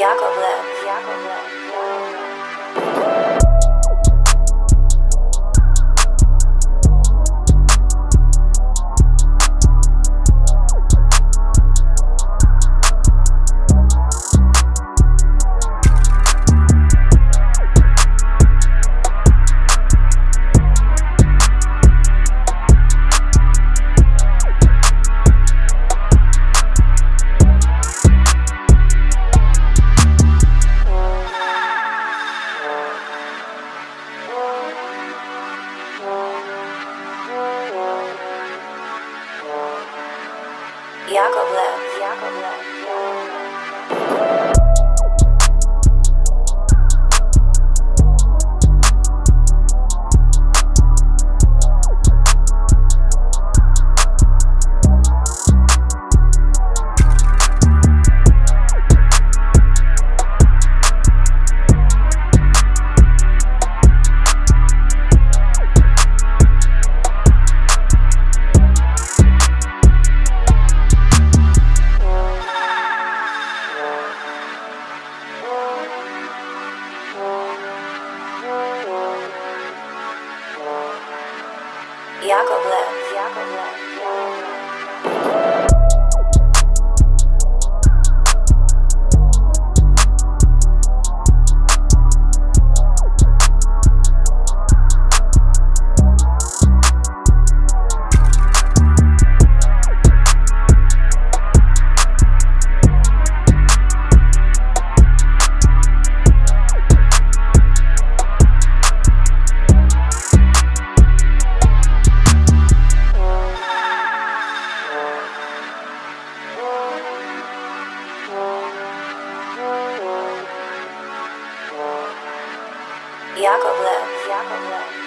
Yakovlev, Yakovlev. Yakovlev, Yakovlev. Yakovlev, Yakovlev. Yakovlev, Yakovlev.